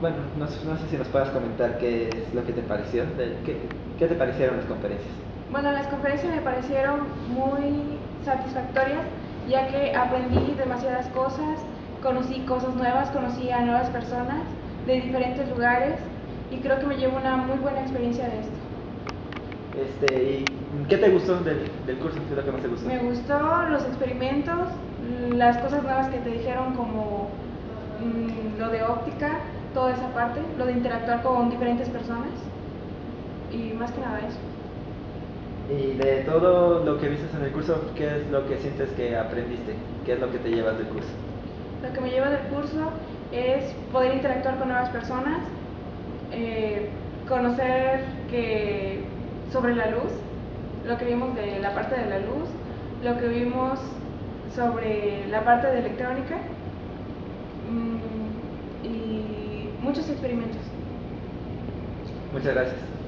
bueno, no, no, sé si nos puedas comentar qué es lo que te pareció, qué, qué te parecieron las conferencias. Bueno, las conferencias me parecieron muy satisfactorias, ya que aprendí demasiadas cosas, conocí cosas nuevas, conocí a nuevas personas de diferentes lugares y creo que me llevo una muy buena experiencia de esto. Este, ¿y ¿Qué te gustó del, del curso? ¿Qué es lo que más te gustó? Me gustó los experimentos, las cosas nuevas que te dijeron como mmm, lo de óptica, toda esa parte, lo de interactuar con diferentes personas y más que nada eso. Y de todo lo que viste en el curso, ¿qué es lo que sientes que aprendiste? ¿Qué es lo que te llevas del curso? Lo que me lleva del curso es poder interactuar con nuevas personas, eh, conocer que sobre la luz, lo que vimos de la parte de la luz, lo que vimos sobre la parte de electrónica mmm, muchos experimentos. Muchas gracias.